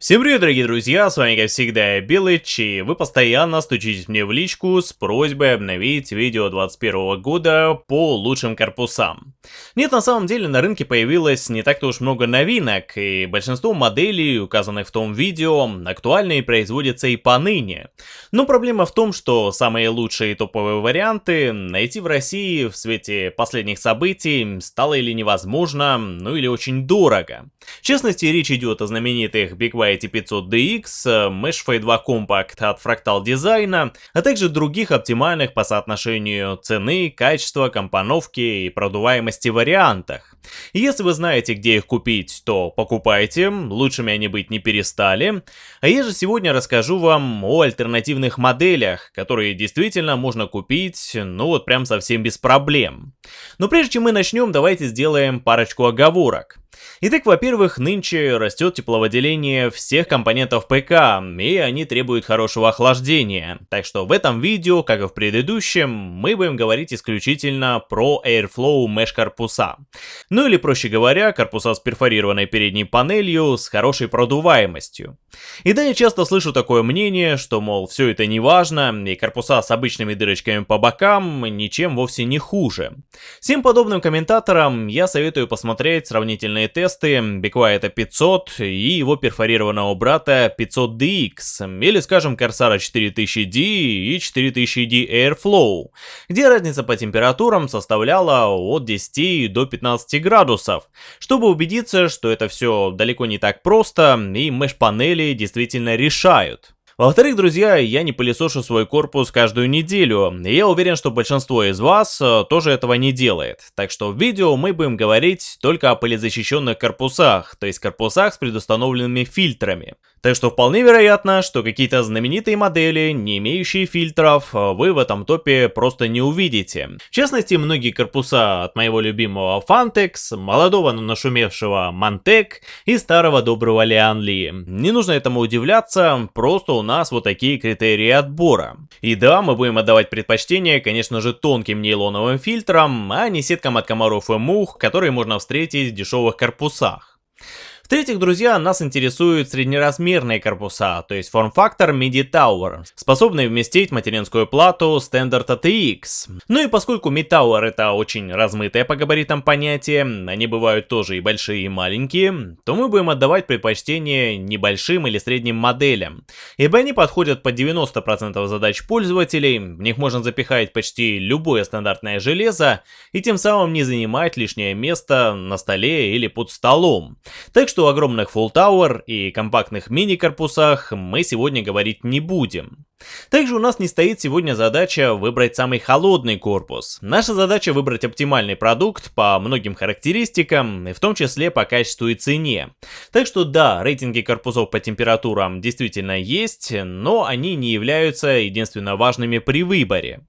Всем привет, дорогие друзья, с вами как всегда Белыч, и вы постоянно стучитесь мне в личку с просьбой обновить видео 21 года по лучшим корпусам. Нет, на самом деле на рынке появилось не так-то уж много новинок, и большинство моделей, указанных в том видео, актуальны и производятся и поныне. Но проблема в том, что самые лучшие топовые варианты найти в России в свете последних событий стало или невозможно, ну или очень дорого. В частности, речь идет о знаменитых Big White IT500DX, Mesh Fade 2 Compact от Fractal Design, а также других оптимальных по соотношению цены, качества, компоновки и продуваемости вариантах. Если вы знаете, где их купить, то покупайте, лучшими они быть не перестали. А я же сегодня расскажу вам о альтернативных моделях, которые действительно можно купить, ну вот прям совсем без проблем. Но прежде чем мы начнем, давайте сделаем парочку оговорок. Итак, во-первых, нынче растет тепловыделение всех компонентов ПК, и они требуют хорошего охлаждения. Так что в этом видео, как и в предыдущем, мы будем говорить исключительно про Airflow Mesh корпуса. Ну или проще говоря, корпуса с перфорированной передней панелью с хорошей продуваемостью. И да, я часто слышу такое мнение, что мол, все это не важно, и корпуса с обычными дырочками по бокам ничем вовсе не хуже. Всем подобным комментаторам я советую посмотреть сравнительные тесты BeQuiet 500 и его перфорированного брата 500DX, или скажем Corsair 4000D и 4000D Airflow, где разница по температурам составляла от 10 до 15 градусов, чтобы убедиться, что это все далеко не так просто и меш-панели действительно решают. Во-вторых, друзья, я не пылесошу свой корпус каждую неделю, и я уверен, что большинство из вас э, тоже этого не делает. Так что в видео мы будем говорить только о пылезащищенных корпусах, то есть корпусах с предустановленными фильтрами. Так что вполне вероятно, что какие-то знаменитые модели, не имеющие фильтров, вы в этом топе просто не увидите. В частности, многие корпуса от моего любимого Fantex, молодого, но нашумевшего Mantec и старого доброго Lianli. Не нужно этому удивляться, просто у нас вот такие критерии отбора. И да, мы будем отдавать предпочтение, конечно же, тонким нейлоновым фильтрам, а не сеткам от комаров и мух, которые можно встретить в дешевых корпусах. В-третьих, друзья, нас интересуют среднеразмерные корпуса, то есть форм-фактор MIDI Tower, способные вместить материнскую плату Standard ATX. Ну и поскольку MIDI Tower это очень размытое по габаритам понятие, они бывают тоже и большие, и маленькие, то мы будем отдавать предпочтение небольшим или средним моделям, ибо они подходят под 90% задач пользователей, в них можно запихать почти любое стандартное железо и тем самым не занимать лишнее место на столе или под столом. Так что что о огромных Full Tower и компактных мини-корпусах мы сегодня говорить не будем. Также у нас не стоит сегодня задача выбрать самый холодный корпус. Наша задача выбрать оптимальный продукт по многим характеристикам, и в том числе по качеству и цене. Так что да, рейтинги корпусов по температурам действительно есть, но они не являются единственно важными при выборе.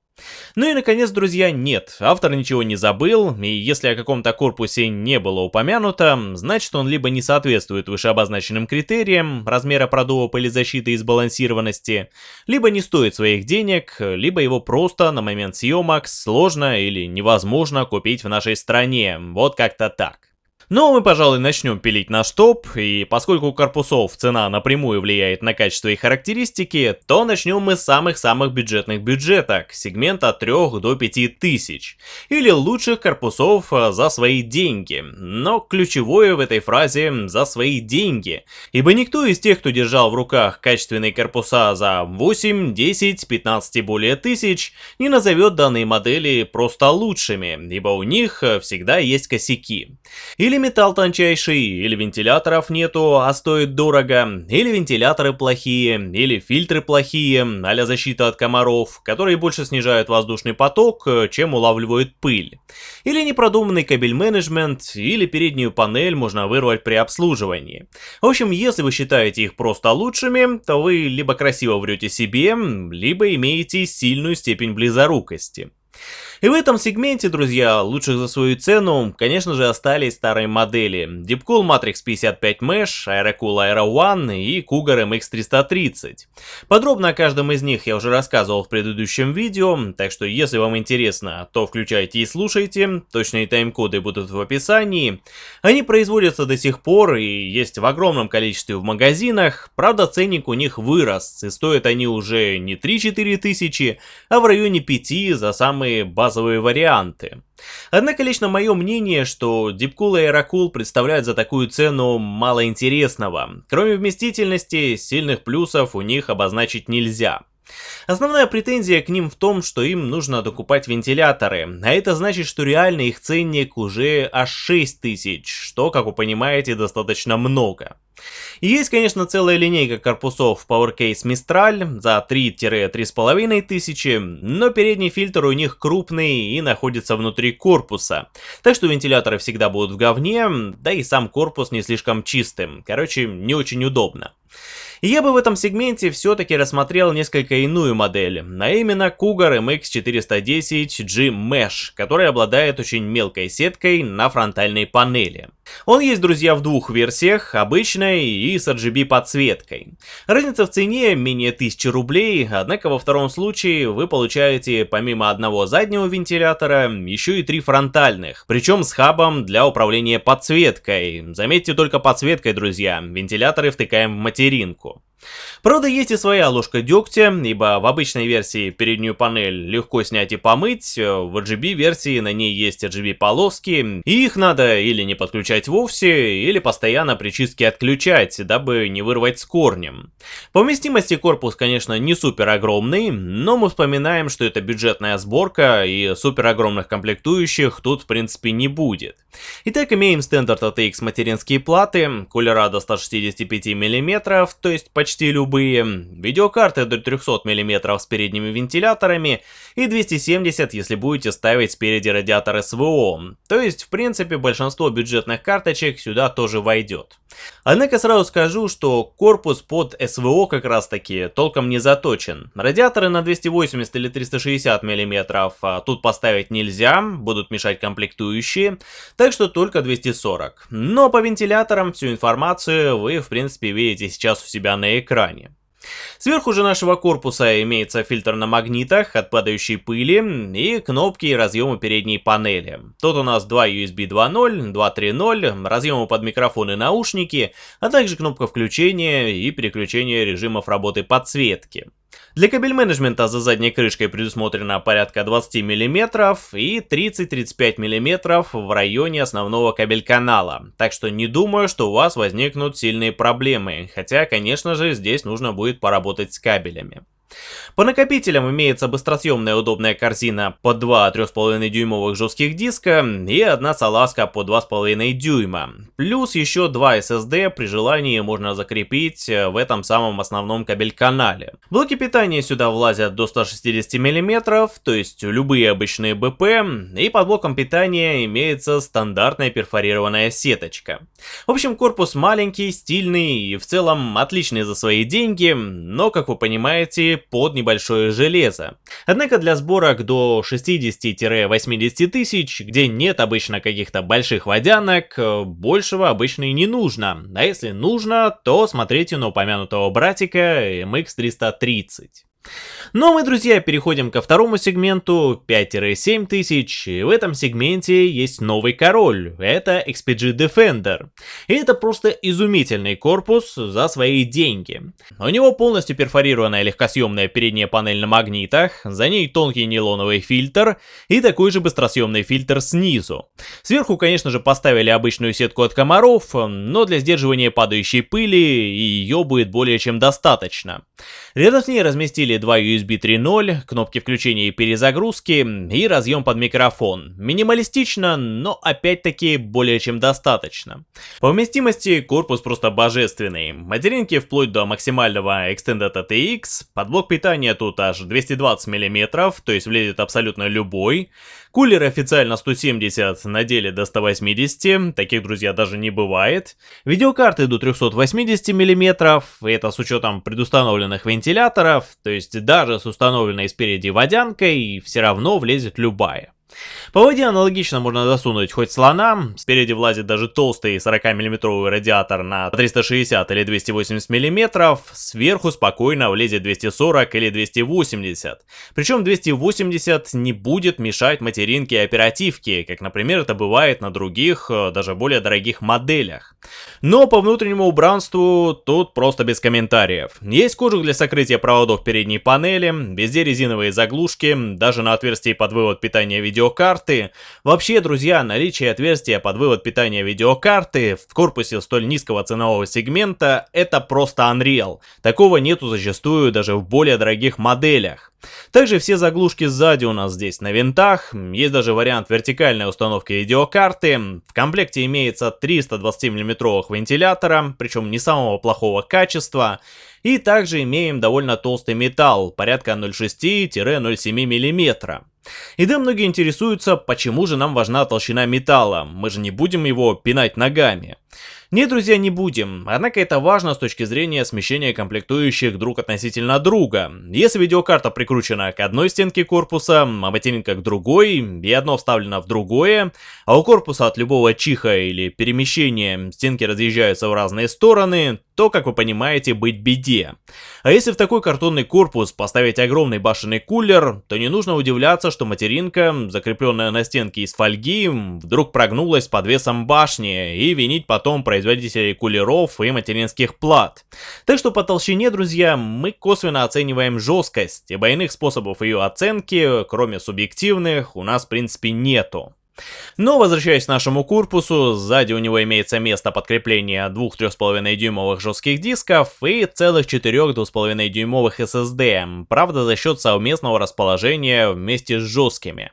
Ну и наконец, друзья, нет, автор ничего не забыл, и если о каком-то корпусе не было упомянуто, значит он либо не соответствует вышеобозначенным критериям размера продува пылезащиты и сбалансированности, либо не стоит своих денег, либо его просто на момент съемок сложно или невозможно купить в нашей стране, вот как-то так. Но мы, пожалуй, начнем пилить наш топ, и поскольку у корпусов цена напрямую влияет на качество и характеристики, то начнем мы с самых-самых бюджетных бюджеток, сегмента от 3 до 5 тысяч, или лучших корпусов э, за свои деньги. Но ключевое в этой фразе «за свои деньги», ибо никто из тех, кто держал в руках качественные корпуса за 8, 10, 15 и более тысяч, не назовет данные модели просто лучшими, ибо у них э, всегда есть косяки. Или металл тончайший, или вентиляторов нету, а стоит дорого, или вентиляторы плохие, или фильтры плохие, а защита от комаров, которые больше снижают воздушный поток, чем улавливают пыль. Или непродуманный кабель-менеджмент, или переднюю панель можно вырвать при обслуживании. В общем, если вы считаете их просто лучшими, то вы либо красиво врете себе, либо имеете сильную степень близорукости. И в этом сегменте, друзья, лучших за свою цену, конечно же, остались старые модели. Deepcool Matrix 55 Mesh, Aerocool Aero One и Cougar MX330. Подробно о каждом из них я уже рассказывал в предыдущем видео, так что если вам интересно, то включайте и слушайте, точные тайм-коды будут в описании. Они производятся до сих пор и есть в огромном количестве в магазинах, правда ценник у них вырос, и стоят они уже не 3-4 тысячи, а в районе 5 за самые базовые варианты. Однако лично мое мнение, что Deepcool и Aerocool представляют за такую цену мало интересного. Кроме вместительности, сильных плюсов у них обозначить нельзя. Основная претензия к ним в том, что им нужно докупать вентиляторы, а это значит, что реально их ценник уже аж 6000, что, как вы понимаете, достаточно много. И есть, конечно, целая линейка корпусов PowerCase Mistral за 3-3,5 тысячи, но передний фильтр у них крупный и находится внутри корпуса. Так что вентиляторы всегда будут в говне, да и сам корпус не слишком чистым. Короче, не очень удобно. Я бы в этом сегменте все-таки рассмотрел несколько иную модель, а именно Cougar MX410G Mesh, который обладает очень мелкой сеткой на фронтальной панели. Он есть, друзья, в двух версиях, обычной и с RGB подсветкой. Разница в цене менее 1000 рублей, однако во втором случае вы получаете помимо одного заднего вентилятора еще и три фронтальных, причем с хабом для управления подсветкой. Заметьте только подсветкой, друзья, вентиляторы втыкаем в материнку. Правда, есть и своя ложка дегтя, ибо в обычной версии переднюю панель легко снять и помыть, в RGB версии на ней есть RGB полоски, и их надо или не подключать вовсе, или постоянно при чистке отключать, дабы не вырвать с корнем. По вместимости корпус, конечно, не супер огромный, но мы вспоминаем, что это бюджетная сборка, и супер огромных комплектующих тут в принципе не будет. Итак, имеем стандарт ATX материнские платы, кулера до 165 мм, то есть почти любые, видеокарты до 300 мм с передними вентиляторами и 270, если будете ставить спереди радиатор СВО, то есть в принципе большинство бюджетных карточек сюда тоже войдет. Однако сразу скажу, что корпус под СВО как раз таки толком не заточен. Радиаторы на 280 или 360 мм а тут поставить нельзя, будут мешать комплектующие, так что только 240. Но по вентиляторам всю информацию вы в принципе видите сейчас у себя на экране. Сверху же нашего корпуса имеется фильтр на магнитах от падающей пыли и кнопки и разъемы передней панели. Тут у нас два USB 2.0, 2.3.0, разъемы под микрофон и наушники, а также кнопка включения и переключения режимов работы подсветки. Для кабель-менеджмента за задней крышкой предусмотрено порядка 20 мм и 30-35 мм в районе основного кабель-канала, так что не думаю, что у вас возникнут сильные проблемы, хотя, конечно же, здесь нужно будет поработать с кабелями. По накопителям имеется быстросъемная удобная корзина под 2 3,5 дюймовых жестких диска и одна салазка по 2,5 дюйма. Плюс еще два SSD при желании можно закрепить в этом самом основном кабель-канале. Блоки питания сюда влазят до 160 мм, то есть любые обычные БП, и под блоком питания имеется стандартная перфорированная сеточка. В общем, корпус маленький, стильный и в целом отличный за свои деньги, но, как вы понимаете, под небольшое железо. Однако для сборок до 60-80 тысяч, где нет обычно каких-то больших водянок, э, большего обычно и не нужно. А если нужно, то смотрите на упомянутого братика MX330. Ну а мы, друзья, переходим ко второму сегменту 5-7 тысяч. В этом сегменте есть новый король. Это XPG Defender. И это просто изумительный корпус за свои деньги. У него полностью перфорированная легкосъемная передняя панель на магнитах, за ней тонкий нейлоновый фильтр и такой же быстросъемный фильтр снизу. Сверху, конечно же, поставили обычную сетку от комаров, но для сдерживания падающей пыли ее будет более чем достаточно. Рядом с ней разместили два USB 3.0, кнопки включения и перезагрузки и разъем под микрофон. Минималистично, но опять-таки более чем достаточно. По вместимости корпус просто божественный. Материнки вплоть до максимального Extended ATX, под блок питания тут аж 220 мм, то есть влезет абсолютно любой. Кулер официально 170, на деле до 180, таких, друзья, даже не бывает. Видеокарты до 380 мм, это с учетом предустановленных вентиляторов, то есть даже с установленной спереди водянкой все равно влезет любая. По воде аналогично можно засунуть хоть слона, спереди влазит даже толстый 40-мм радиатор на 360 или 280 мм, сверху спокойно влезет 240 или 280. Причем 280 не будет мешать материнке и оперативке, как, например, это бывает на других, э, даже более дорогих моделях. Но по внутреннему убранству тут просто без комментариев. Есть кожух для сокрытия проводов передней панели, везде резиновые заглушки, даже на отверстии под вывод питания видео видеокарты. Вообще, друзья, наличие отверстия под вывод питания видеокарты в корпусе столь низкого ценового сегмента это просто Unreal. Такого нету зачастую даже в более дорогих моделях. Также все заглушки сзади у нас здесь на винтах, есть даже вариант вертикальной установки видеокарты. В комплекте имеется 320 мм вентилятора, причем не самого плохого качества. И также имеем довольно толстый металл, порядка 0,6-0,7 мм. И да, многие интересуются, почему же нам важна толщина металла, мы же не будем его пинать ногами. Нет, друзья, не будем. Однако это важно с точки зрения смещения комплектующих друг относительно друга. Если видеокарта прикручена к одной стенке корпуса, а материнка к другой, и одно вставлено в другое, а у корпуса от любого чиха или перемещения стенки разъезжаются в разные стороны, то, как вы понимаете, быть беде. А если в такой картонный корпус поставить огромный башенный кулер, то не нужно удивляться, что материнка, закрепленная на стенке из фольги, вдруг прогнулась под весом башни и винить потом про производителей кулеров и материнских плат. Так что по толщине, друзья, мы косвенно оцениваем жесткость, ибо иных способов ее оценки, кроме субъективных, у нас в принципе нету. Но возвращаясь к нашему корпусу, сзади у него имеется место подкрепления двух 3,5 дюймовых жестких дисков и целых 4 2,5 дюймовых SSD, правда за счет совместного расположения вместе с жесткими.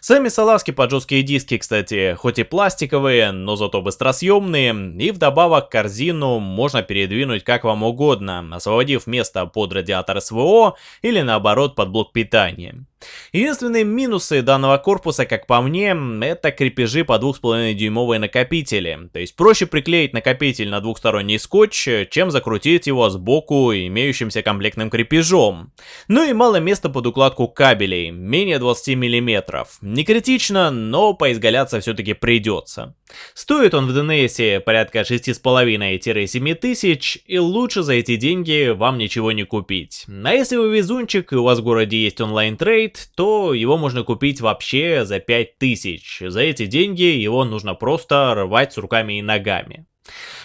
Сами салазки под жесткие диски, кстати, хоть и пластиковые, но зато быстросъемные, и вдобавок корзину можно передвинуть как вам угодно, освободив место под радиатор СВО или наоборот под блок питания. Единственные минусы данного корпуса, как по мне, это крепежи по 2,5 дюймовые накопители. То есть проще приклеить накопитель на двухсторонний скотч, чем закрутить его сбоку имеющимся комплектным крепежом. Ну и мало места под укладку кабелей, менее 20 мм параметров. Не критично, но поизгаляться все-таки придется. Стоит он в DNS порядка 6,5-7 тысяч, и лучше за эти деньги вам ничего не купить. А если вы везунчик и у вас в городе есть онлайн-трейд, то его можно купить вообще за 5000. За эти деньги его нужно просто рвать с руками и ногами.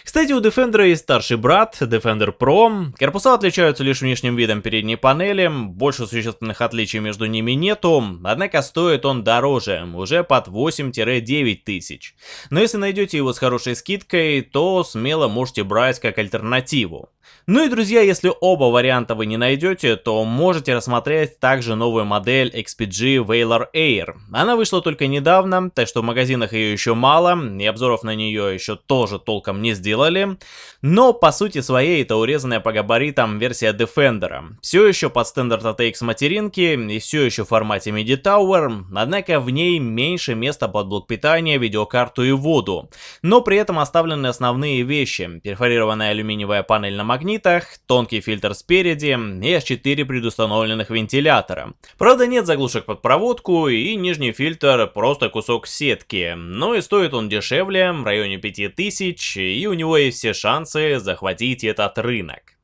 Кстати, у Defender есть старший брат, Defender Pro. Корпуса отличаются лишь внешним видом передней панели, больше существенных отличий между ними нету, однако стоит он дороже, уже под 8-9 тысяч. Но если найдете его с хорошей скидкой, то смело можете брать как альтернативу. Ну и, друзья, если оба варианта вы не найдете, то можете рассмотреть также новую модель XPG Valor Air. Она вышла только недавно, так что в магазинах ее еще мало, и обзоров на нее еще тоже толком не сделали. Но по сути своей это урезанная по габаритам версия Defender. Все еще под стандарт ATX материнки и все еще в формате MIDI Tower, однако в ней меньше места под блок питания, видеокарту и воду. Но при этом оставлены основные вещи. Перфорированная алюминиевая панель на магнитах, тонкий фильтр спереди и аж 4 предустановленных вентилятора. Правда нет заглушек под проводку и нижний фильтр просто кусок сетки, но и стоит он дешевле, в районе 5000, и у него есть все шансы захватить этот рынок.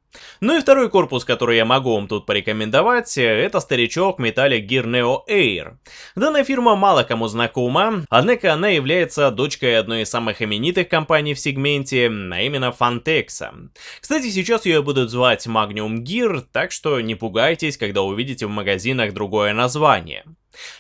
Ну и второй корпус, который я могу вам тут порекомендовать, это старичок Metallic Gear Neo Air. Данная фирма мало кому знакома, однако она является дочкой одной из самых именитых компаний в сегменте, а именно Fantex. Кстати, сейчас ее будут звать Magnum Gear, так что не пугайтесь, когда увидите в магазинах другое название.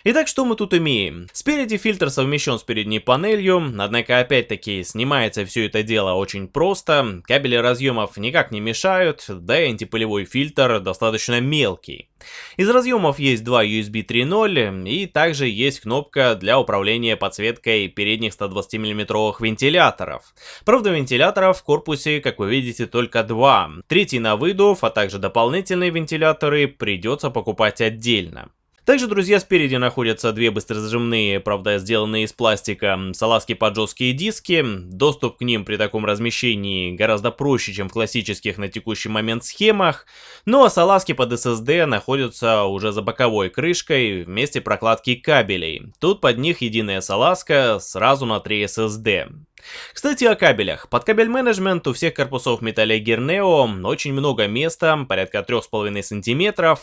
Итак, что мы тут имеем? Спереди фильтр совмещен с передней панелью, однако опять-таки снимается все это дело очень просто, кабели разъемов никак не мешают, да и антипылевой фильтр достаточно мелкий. Из разъемов есть два USB 3.0 и также есть кнопка для управления подсветкой передних 120 мм вентиляторов. Правда вентиляторов в корпусе, как вы видите, только два. Третий на выдув, а также дополнительные вентиляторы придется покупать отдельно. Также, друзья, спереди находятся две быстрозажимные, правда, сделанные из пластика, салазки под жесткие диски. Доступ к ним при таком размещении гораздо проще, чем в классических на текущий момент схемах. Ну а салазки под SSD находятся уже за боковой крышкой вместе прокладки кабелей. Тут под них единая салазка сразу на 3 SSD. Кстати, о кабелях. Под кабель менеджмент у всех корпусов Metallic Gear Neo очень много места, порядка 3,5 см.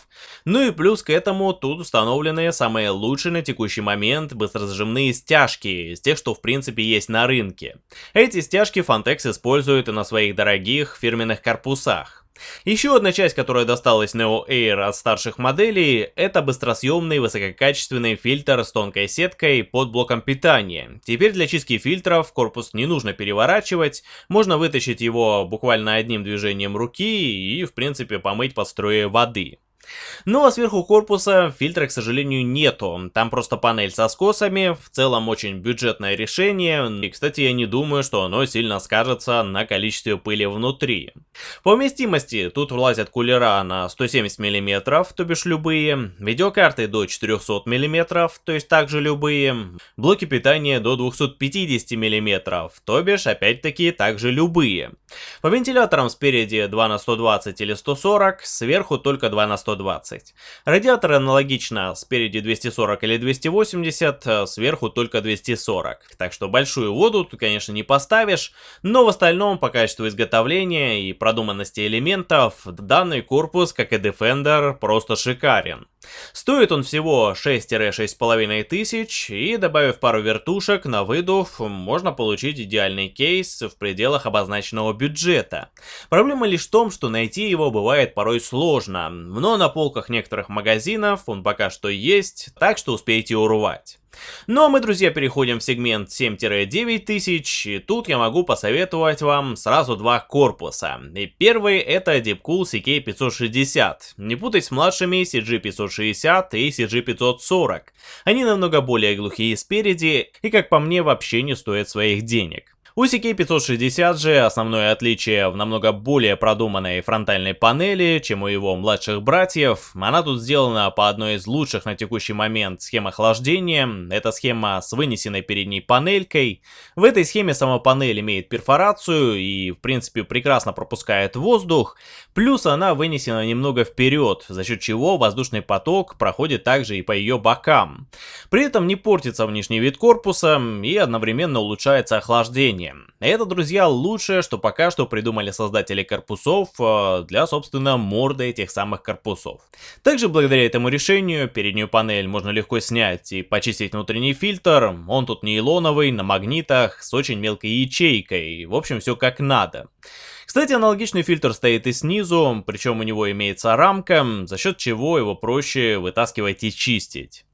Ну и плюс к этому тут установлены самые лучшие на текущий момент быстрозажимные стяжки, из тех, что в принципе есть на рынке. Эти стяжки Fantex использует и на своих дорогих фирменных корпусах. Еще одна часть, которая досталась Neo Air от старших моделей, это быстросъемный высококачественный фильтр с тонкой сеткой под блоком питания. Теперь для чистки фильтров корпус не нужно переворачивать, можно вытащить его буквально одним движением руки и в принципе помыть под струей воды. Ну а сверху корпуса фильтра, к сожалению, нету. Там просто панель со скосами, в целом очень бюджетное решение. И, кстати, я не думаю, что оно сильно скажется на количестве пыли внутри. По вместимости тут влазят кулера на 170 мм, то бишь любые, видеокарты до 400 мм, то есть также любые, блоки питания до 250 мм, то бишь опять-таки также любые. По вентиляторам спереди 2 на 120 или 140, сверху только 2 на 120. Радиатор аналогично, спереди 240 или 280, а сверху только 240. Так что большую воду тут, конечно, не поставишь, но в остальном по качеству изготовления и продуманности элементов данный корпус, как и Defender, просто шикарен. Стоит он всего 6-6,5 тысяч, и добавив пару вертушек на выдув, можно получить идеальный кейс в пределах обозначенного бюджета. Проблема лишь в том, что найти его бывает порой сложно, но на полках некоторых магазинов он пока что есть, так что успейте урвать. Ну а мы, друзья, переходим в сегмент 7-9 тысяч, и тут я могу посоветовать вам сразу два корпуса. И первый это Deepcool CK560. Не путать с младшими CG560 и CG540. Они намного более глухие спереди и, как по мне, вообще не стоят своих денег. У CK560 же основное отличие в намного более продуманной фронтальной панели, чем у его младших братьев. Она тут сделана по одной из лучших на текущий момент схем охлаждения. Это схема с вынесенной передней панелькой. В этой схеме сама панель имеет перфорацию и в принципе прекрасно пропускает воздух. Плюс она вынесена немного вперед, за счет чего воздушный поток проходит также и по ее бокам. При этом не портится внешний вид корпуса и одновременно улучшается охлаждение решение. Это, друзья, лучшее, что пока что придумали создатели корпусов э, для, собственно, морды этих самых корпусов. Также благодаря этому решению переднюю панель можно легко снять и почистить внутренний фильтр. Он тут нейлоновый, на магнитах, с очень мелкой ячейкой. В общем, все как надо. Кстати, аналогичный фильтр стоит и снизу, причем у него имеется рамка, за счет чего его проще вытаскивать и чистить.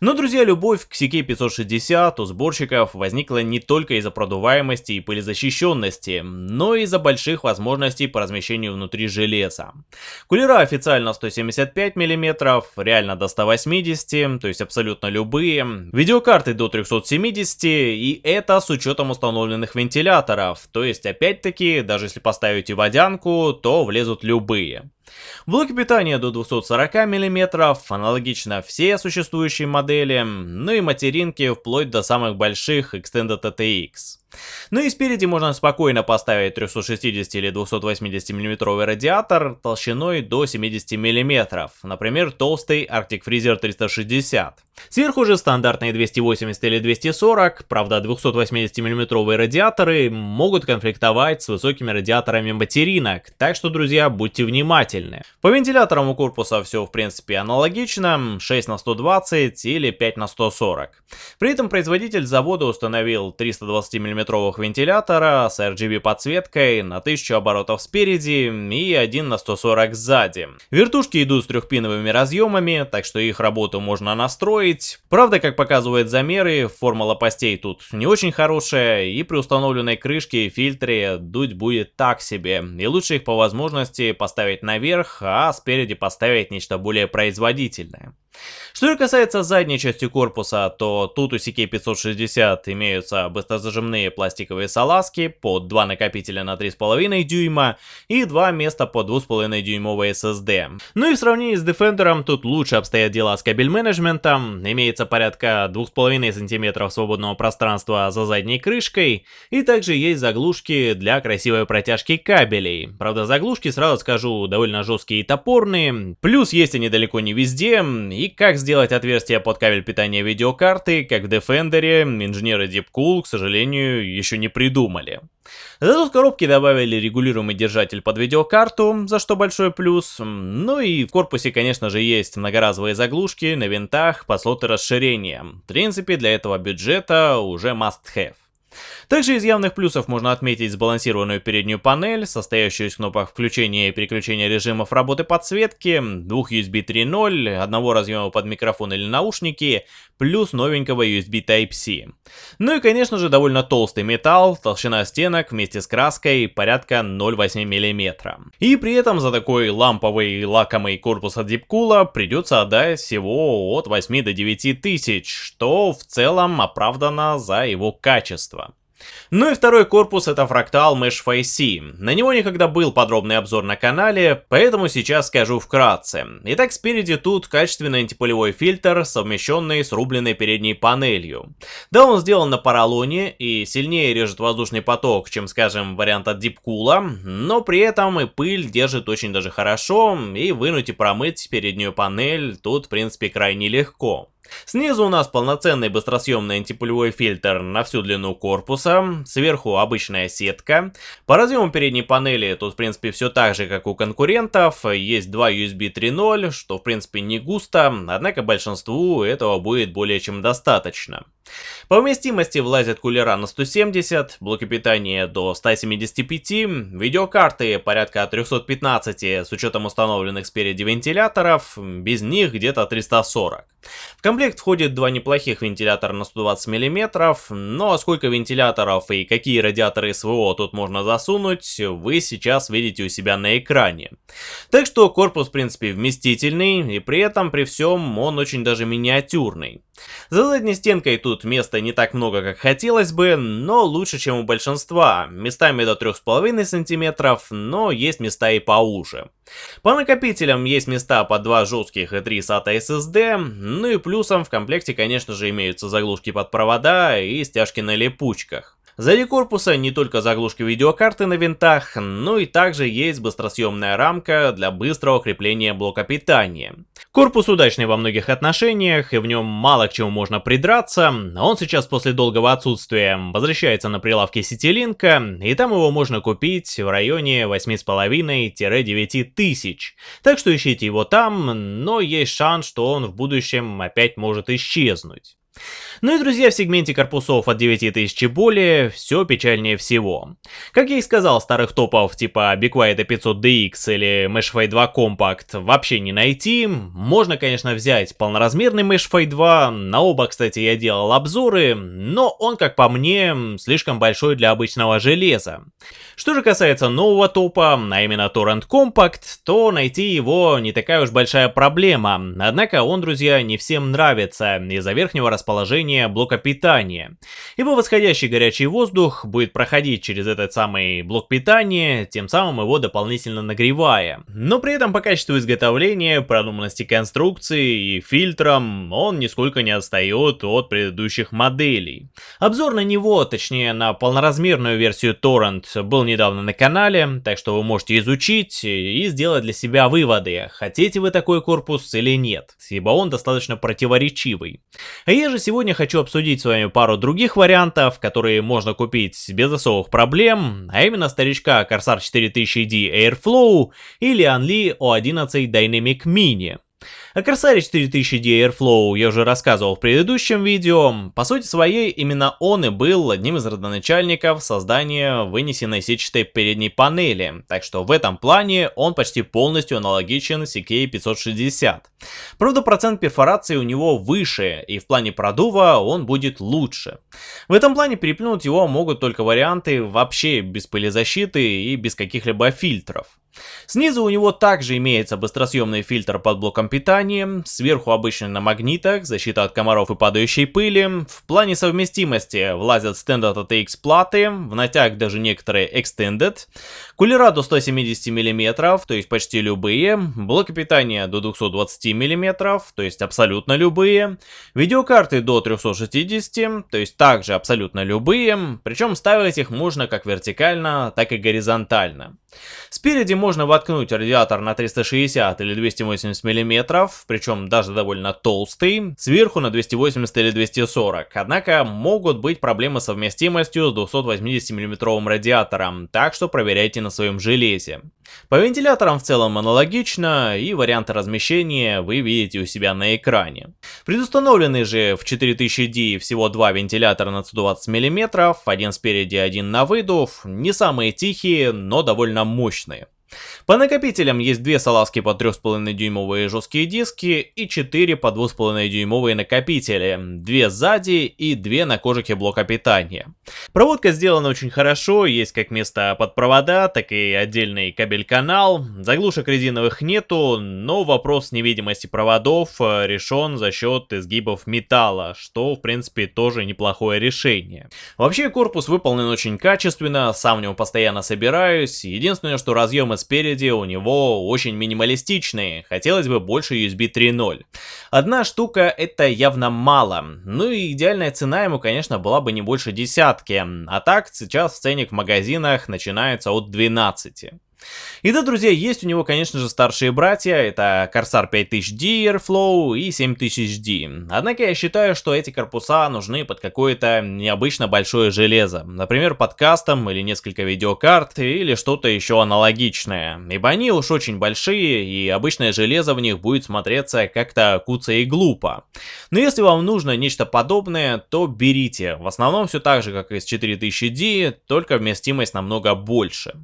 Но, друзья, любовь к CK560 у сборщиков возникла не только из-за продуваемости и пылезащищенности, но и из-за больших возможностей по размещению внутри железа. Кулера официально 175 мм, реально до 180, то есть абсолютно любые. Видеокарты до 370, и это с учетом установленных вентиляторов, то есть опять-таки, даже если поставите водянку, то влезут любые. Блоки питания до 240 мм, аналогично все существующие модели, ну и материнки вплоть до самых больших Extended ATX. Ну и спереди можно спокойно поставить 360 или 280 мм радиатор толщиной до 70 мм, например толстый Arctic Freezer 360. Сверху же стандартные 280 или 240, правда 280 мм радиаторы могут конфликтовать с высокими радиаторами материнок, так что, друзья, будьте внимательны. По вентиляторам у корпуса все в принципе аналогично, 6 на 120 или 5 на 140. При этом производитель завода установил 320 мм миллиметровых вентилятора с RGB подсветкой на 1000 оборотов спереди и 1 на 140 сзади. Вертушки идут с трехпиновыми разъемами, так что их работу можно настроить. Правда, как показывают замеры, форма лопастей тут не очень хорошая, и при установленной крышке и фильтре дуть будет так себе, и лучше их по возможности поставить наверх, а спереди поставить нечто более производительное. Что же касается задней части корпуса, то тут у CK560 имеются быстрозажимные пластиковые салазки под два накопителя на 3,5 дюйма и два места под 2,5 дюймовые SSD. Ну и в сравнении с Defender тут лучше обстоят дела с кабель менеджментом, имеется порядка 2,5 см свободного пространства за задней крышкой, и также есть заглушки для красивой протяжки кабелей. Правда, заглушки, сразу скажу, довольно жесткие и топорные, плюс есть они далеко не везде, и как сделать отверстие под кабель питания видеокарты, как в Defender, инженеры Deepcool, к сожалению, еще не придумали. Зато в коробке добавили регулируемый держатель под видеокарту, за что большой плюс. Ну и в корпусе, конечно же, есть многоразовые заглушки на винтах по слоты расширения. В принципе, для этого бюджета уже must have. Также из явных плюсов можно отметить сбалансированную переднюю панель, состоящую из кнопок включения и переключения режимов работы подсветки, двух USB 3.0, одного разъема под микрофон или наушники, плюс новенького USB Type-C. Ну и конечно же довольно толстый металл, толщина стенок вместе с краской порядка 0,8 мм. И при этом за такой ламповый лакомый корпус от Deepcool придется отдать всего от 8 до 9 тысяч, что в целом оправдано за его качество. Ну и второй корпус это фрактал Mesh Face. На него никогда был подробный обзор на канале, поэтому сейчас скажу вкратце. Итак, спереди тут качественный антипылевой фильтр, совмещенный с рубленной передней панелью. Да, он сделан на поролоне и сильнее режет воздушный поток, чем, скажем, вариант от Deepcool, но при этом и пыль держит очень даже хорошо, и вынуть и промыть переднюю панель тут, в принципе, крайне легко. Снизу у нас полноценный быстросъемный антипулевой фильтр на всю длину корпуса, сверху обычная сетка. По разъему передней панели тут в принципе все так же, как у конкурентов, есть два USB 3.0, что в принципе не густо, однако большинству этого будет более чем достаточно. По вместимости влазят кулера на 170, блоки питания до 175, видеокарты порядка 315 с учетом установленных спереди вентиляторов, без них где-то 340. В комплект входит два неплохих вентилятора на 120 мм, но сколько вентиляторов и какие радиаторы СВО тут можно засунуть, вы сейчас видите у себя на экране. Так что корпус в принципе вместительный, и при этом при всем он очень даже миниатюрный. За задней стенкой тут места не так много, как хотелось бы, но лучше, чем у большинства. Местами до 3,5 см, но есть места и поуже. По накопителям есть места по 2 жестких и 3 SATA SSD, ну и плюсом в комплекте, конечно же, имеются заглушки под провода и стяжки на липучках. Сзади корпуса не только заглушки видеокарты на винтах, но и также есть быстросъемная рамка для быстрого крепления блока питания. Корпус удачный во многих отношениях, и в нем мало к чему можно придраться. Он сейчас после долгого отсутствия возвращается на прилавки Ситилинка, и там его можно купить в районе 8,5-9 тысяч. Так что ищите его там, но есть шанс, что он в будущем опять может исчезнуть. Ну и, друзья, в сегменте корпусов от 9000 и более все печальнее всего. Как я и сказал, старых топов типа Be Quiet 500DX или Meshify 2 Compact вообще не найти. Можно, конечно, взять полноразмерный Meshify 2, на оба, кстати, я делал обзоры, но он, как по мне, слишком большой для обычного железа. Что же касается нового топа, а именно Torrent Compact, то найти его не такая уж большая проблема, однако он, друзья, не всем нравится из-за верхнего расположения включения блока питания. Ибо восходящий горячий воздух будет проходить через этот самый блок питания, тем самым его дополнительно нагревая. Но при этом по качеству изготовления, продуманности конструкции и фильтрам он нисколько не отстает от предыдущих моделей. Обзор на него, точнее на полноразмерную версию Torrent, был недавно на канале, так что вы можете изучить и сделать для себя выводы, хотите вы такой корпус или нет, ибо он достаточно противоречивый. А же сегодня хочу обсудить с вами пару других вариантов, которые можно купить без особых проблем, а именно старичка Corsair 4000D Airflow или Anli O11 Dynamic Mini. О Corsair 4000D Airflow я уже рассказывал в предыдущем видео. По сути своей, именно он и был одним из родоначальников создания вынесенной сетчатой передней панели, так что в этом плане он почти полностью аналогичен CK560. Правда, процент перфорации у него выше, и в плане продува он будет лучше. В этом плане переплюнуть его могут только варианты вообще без пылезащиты и без каких-либо фильтров. Снизу у него также имеется быстросъемный фильтр под блоком питания, сверху обычно на магнитах, защита от комаров и падающей пыли. В плане совместимости влазят Standard ATX платы, в натяг даже некоторые Extended. Кулера до 170 мм, то есть почти любые. Блоки питания до 220 мм, то есть абсолютно любые. Видеокарты до 360, то есть также абсолютно любые. Причем ставить их можно как вертикально, так и горизонтально. Спереди можно воткнуть радиатор на 360 или 280 мм, причем даже довольно толстый, сверху на 280 или 240, однако могут быть проблемы с совместимостью с 280 мм радиатором, так что проверяйте на своем железе. По вентиляторам в целом аналогично, и варианты размещения вы видите у себя на экране. Предустановлены же в 4000D всего два вентилятора на 120 мм, один спереди, один на выдув, не самые тихие, но довольно мощные. По накопителям есть две салазки по 3,5 дюймовые жесткие диски и 4 по 2,5 дюймовые накопители, две сзади и две на кожике блока питания. Проводка сделана очень хорошо, есть как место под провода, так и отдельный кабель-канал, заглушек резиновых нету, но вопрос невидимости проводов э, решен за счет изгибов металла, что в принципе тоже неплохое решение. Вообще корпус выполнен очень качественно, сам в него постоянно собираюсь, единственное, что разъемы спереди у него очень минималистичные, хотелось бы больше USB 3.0. Одна штука это явно мало, ну и идеальная цена ему, конечно, была бы не больше десятки, а так сейчас ценник в магазинах начинается от 12. И да, друзья, есть у него, конечно же, старшие братья, это Corsair 5000D Airflow и 7000D. Однако я считаю, что эти корпуса нужны под какое-то необычно большое железо, например, под кастом или несколько видеокарт или что-то еще аналогичное, ибо они уж очень большие и обычное железо в них будет смотреться как-то куца и глупо. Но если вам нужно нечто подобное, то берите, в основном все так же, как и с 4000D, только вместимость намного больше.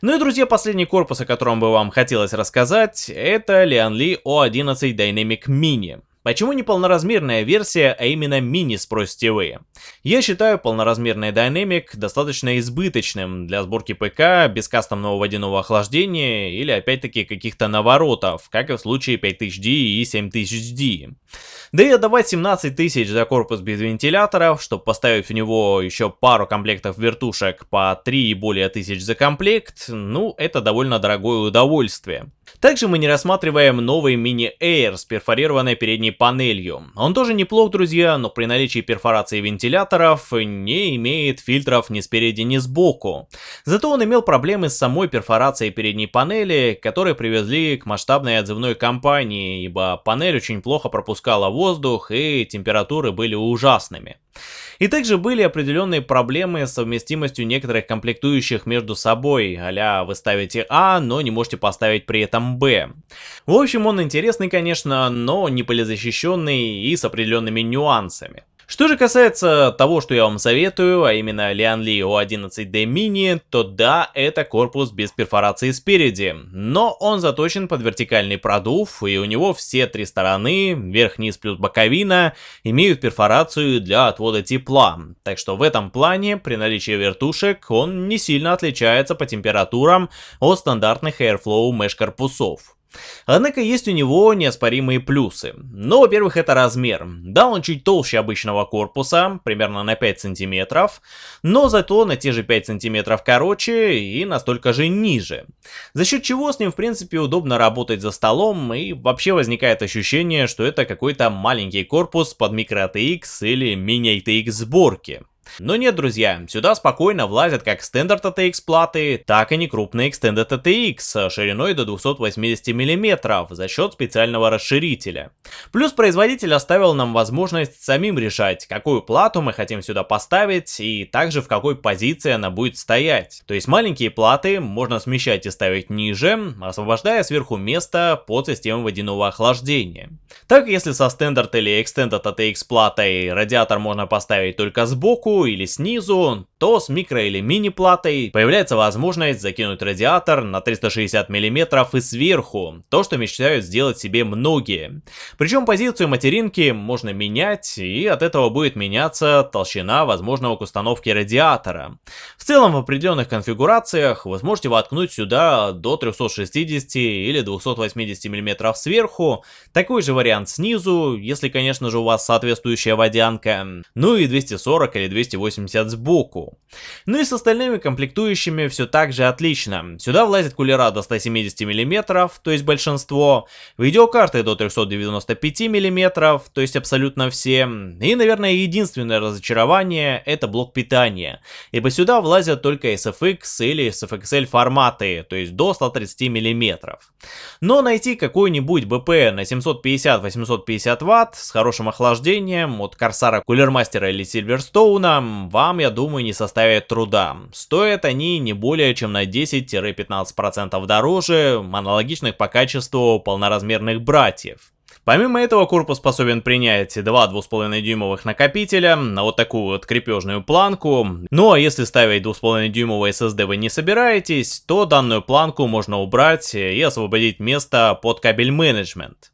Ну и, друзья, последний корпус, о котором бы вам хотелось рассказать, это Lianli O11 Dynamic Mini. Почему не полноразмерная версия, а именно мини, спросите вы? Я считаю полноразмерный Dynamic достаточно избыточным для сборки ПК без кастомного водяного охлаждения или опять-таки каких-то наворотов, как и в случае 5000D и 7000D. Да и отдавать 17 тысяч за корпус без вентиляторов, чтобы поставить в него еще пару комплектов вертушек по 3 и более тысяч за комплект, ну это довольно дорогое удовольствие. Также мы не рассматриваем новый Mini Air с перфорированной передней панелью. Он тоже неплох, друзья, но при наличии перфорации вентиляторов не имеет фильтров ни спереди, ни сбоку. Зато он имел проблемы с самой перфорацией передней панели, которые привезли к масштабной отзывной кампании, ибо панель очень плохо пропускала воздух и температуры были ужасными. И также были определенные проблемы с совместимостью некоторых комплектующих между собой, а вы ставите А, но не можете поставить при этом Б. В общем, он интересный, конечно, но не полезащищенный и с определенными нюансами. Что же касается того, что я вам советую, а именно Lianli O11D Mini, то да, это корпус без перфорации спереди, но он заточен под вертикальный продув, и у него все три стороны, верх, низ плюс боковина, имеют перфорацию для отвода тепла, так что в этом плане при наличии вертушек он не сильно отличается по температурам от стандартных Airflow Mesh корпусов. Однако есть у него неоспоримые плюсы. Ну, во-первых, это размер. Да, он чуть толще обычного корпуса, примерно на 5 сантиметров, но зато на те же 5 сантиметров короче и настолько же ниже. За счет чего с ним, в принципе, удобно работать за столом, и вообще возникает ощущение, что это какой-то маленький корпус под микро ATX или мини ATX сборки. Но нет, друзья, сюда спокойно влазят как Standard ATX платы, так и некрупные Extended ATX шириной до 280 мм за счет специального расширителя. Плюс производитель оставил нам возможность самим решать, какую плату мы хотим сюда поставить и также в какой позиции она будет стоять. То есть маленькие платы можно смещать и ставить ниже, освобождая сверху место под систему водяного охлаждения. Так, если со Standard или Extended ATX платой радиатор можно поставить только сбоку, или снизу, то с микро или мини платой появляется возможность закинуть радиатор на 360 мм и сверху, то что мечтают сделать себе многие. Причем позицию материнки можно менять и от этого будет меняться толщина возможного к установке радиатора. В целом в определенных конфигурациях вы сможете воткнуть сюда до 360 или 280 мм сверху, такой же вариант снизу, если конечно же у вас соответствующая водянка, ну и 240 или 280 сбоку. Ну и с остальными комплектующими все так же отлично. Сюда влазит кулера до 170 мм, то есть большинство, видеокарты до 395 мм, то есть абсолютно все. И, наверное, единственное разочарование это блок питания, ибо сюда влазят только SFX или SFXL форматы, то есть до 130 мм. Но найти какой-нибудь БП на 750-850 Вт с хорошим охлаждением от Корсара, Кулермастера или Сильверстоуна вам, я думаю, не составит труда. Стоят они не более чем на 10-15% дороже аналогичных по качеству полноразмерных братьев. Помимо этого, корпус способен принять два 2,5 дюймовых накопителя на вот такую вот крепежную планку. Ну а если ставить 2,5 дюймовый SSD вы не собираетесь, то данную планку можно убрать и освободить место под кабель менеджмент.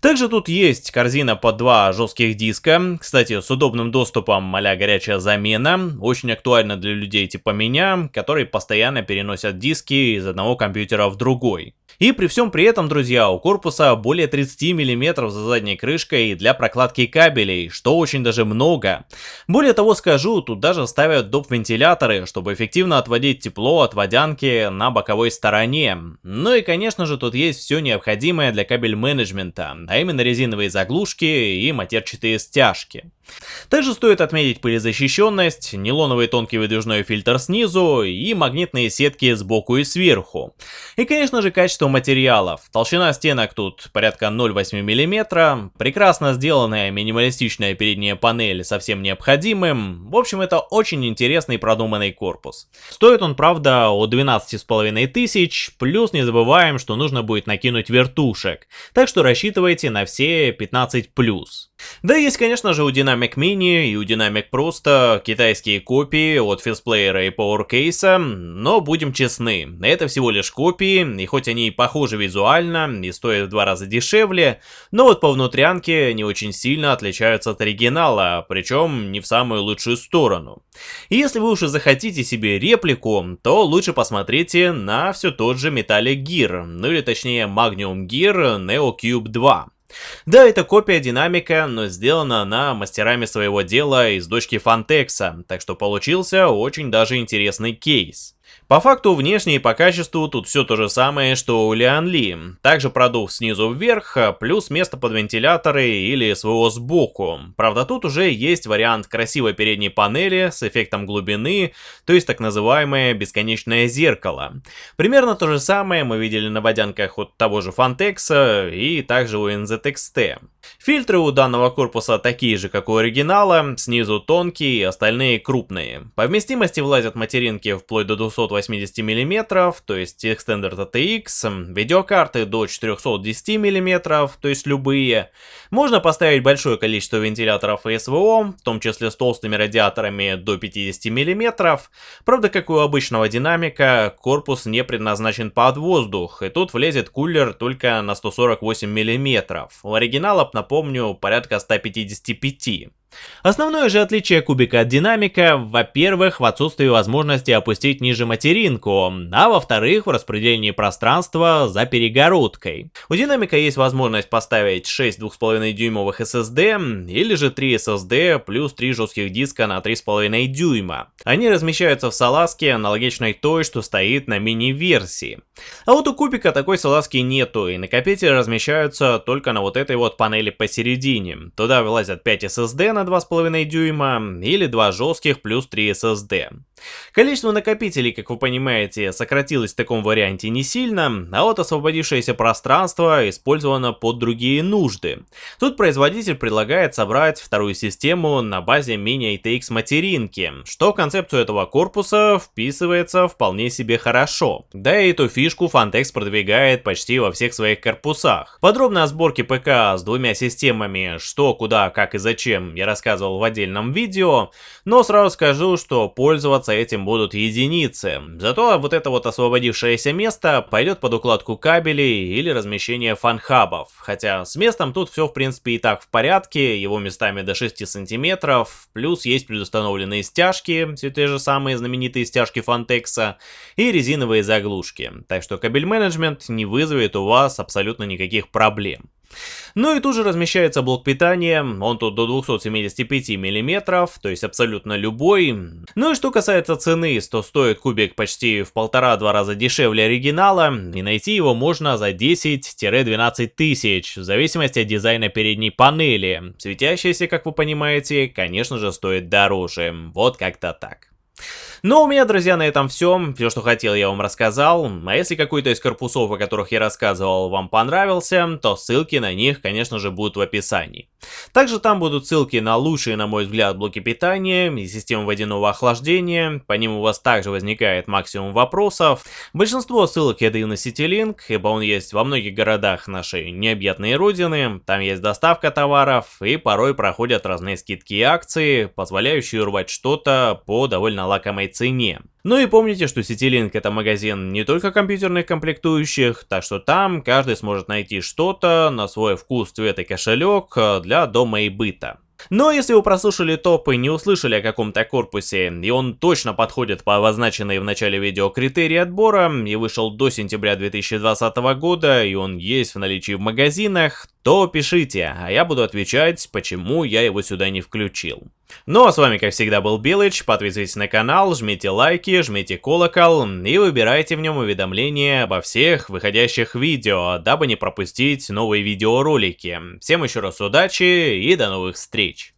Также тут есть корзина под два жестких диска, кстати, с удобным доступом а горячая замена, очень актуально для людей типа меня, которые постоянно переносят диски из одного компьютера в другой. И при всем при этом, друзья, у корпуса более 30 мм за задней крышкой для прокладки кабелей, что очень даже много. Более того скажу, тут даже ставят доп. вентиляторы, чтобы эффективно отводить тепло от водянки на боковой стороне. Ну и конечно же тут есть все необходимое для кабель менеджмента, а именно резиновые заглушки и матерчатые стяжки. Также стоит отметить пылезащищенность, нейлоновый тонкий выдвижной фильтр снизу и магнитные сетки сбоку и сверху. И конечно же качество материалов. Толщина стенок тут порядка 0,8 мм, прекрасно сделанная минималистичная передняя панель со всем необходимым. В общем это очень интересный продуманный корпус. Стоит он правда от 12,5 тысяч, плюс не забываем, что нужно будет накинуть вертушек. Так что рассчитывайте на все 15+. Да, есть, конечно же, у Dynamic Mini и у Dynamic просто китайские копии от физплеера и PowerCase, но будем честны, это всего лишь копии, и хоть они и похожи визуально и стоят в два раза дешевле, но вот по внутрянке они очень сильно отличаются от оригинала, причем не в самую лучшую сторону. И если вы уже захотите себе реплику, то лучше посмотрите на все тот же Metallic Gear, ну или точнее Magnum Gear Neo Cube 2. Да, это копия динамика, но сделана она мастерами своего дела из дочки Фантекса, так что получился очень даже интересный кейс. По факту внешне и по качеству тут все то же самое, что у Лиан Ли. Также продув снизу вверх, плюс место под вентиляторы или СВО сбоку. Правда тут уже есть вариант красивой передней панели с эффектом глубины, то есть так называемое бесконечное зеркало. Примерно то же самое мы видели на водянках от того же Фантекса и также у NZXT. Фильтры у данного корпуса такие же, как у оригинала, снизу тонкие, остальные крупные. По вместимости влазят материнки вплоть до 280 мм, то есть Extender TX, видеокарты до 410 мм, то есть любые. Можно поставить большое количество вентиляторов и СВО, в том числе с толстыми радиаторами до 50 мм. Правда, как у обычного динамика, корпус не предназначен под воздух, и тут влезет кулер только на 148 мм. У оригинала напомню, порядка 155. Основное же отличие кубика от динамика, во-первых, в отсутствии возможности опустить ниже материнку, а во-вторых, в распределении пространства за перегородкой. У динамика есть возможность поставить 6 2,5 дюймовых SSD или же 3 SSD плюс 3 жестких диска на 3,5 дюйма. Они размещаются в салазке, аналогичной той, что стоит на мини-версии. А вот у кубика такой салазки нету, и накопители размещаются только на вот этой вот панели посередине. Туда вылазят 5 SSD на 2,5 дюйма или 2 жестких плюс 3 SSD. Количество накопителей, как вы понимаете, сократилось в таком варианте не сильно, а вот освободившееся пространство использовано под другие нужды. Тут производитель предлагает собрать вторую систему на базе мини-ITX материнки, что в концепцию этого корпуса вписывается вполне себе хорошо. Да и эту фишку Fantex продвигает почти во всех своих корпусах. Подробно о сборке ПК с двумя системами, что, куда, как и зачем, я рассказывал в отдельном видео, но сразу скажу, что пользоваться этим будут единицы. Зато вот это вот освободившееся место пойдет под укладку кабелей или размещение фанхабов. Хотя с местом тут все в принципе и так в порядке, его местами до 6 сантиметров, плюс есть предустановленные стяжки, все те же самые знаменитые стяжки Фантекса, и резиновые заглушки. Так что кабель менеджмент не вызовет у вас абсолютно никаких проблем. Ну и тут же размещается блок питания, он тут до 275 мм, то есть абсолютно любой. Ну и что касается цены, то стоит кубик почти в полтора-два раза дешевле оригинала, и найти его можно за 10-12 тысяч, в зависимости от дизайна передней панели. Светящаяся, как вы понимаете, конечно же стоит дороже, вот как-то так. Ну, у меня, друзья, на этом все. Все, что хотел, я вам рассказал. А если какой-то из корпусов, о которых я рассказывал, вам понравился, то ссылки на них, конечно же, будут в описании. Также там будут ссылки на лучшие, на мой взгляд, блоки питания и системы водяного охлаждения. По ним у вас также возникает максимум вопросов. Большинство ссылок я даю на CityLink, ибо он есть во многих городах нашей необъятной родины. Там есть доставка товаров и порой проходят разные скидки и акции, позволяющие урвать что-то по довольно лакомой нормальной цене. Ну и помните, что CityLink это магазин не только компьютерных комплектующих, так что там каждый сможет найти что-то на свой вкус, цвет и кошелек э, для дома и быта. Но если вы прослушали топ и не услышали о каком-то корпусе, и он точно подходит по обозначенной в начале видео критерии отбора, и вышел до сентября 2020 года, и он есть в наличии в магазинах, то пишите, а я буду отвечать, почему я его сюда не включил. Ну а с вами как всегда был Белыч, подписывайтесь на канал, жмите лайки, жмите колокол и выбирайте в нем уведомления обо всех выходящих видео, дабы не пропустить новые видеоролики. Всем еще раз удачи и до новых встреч!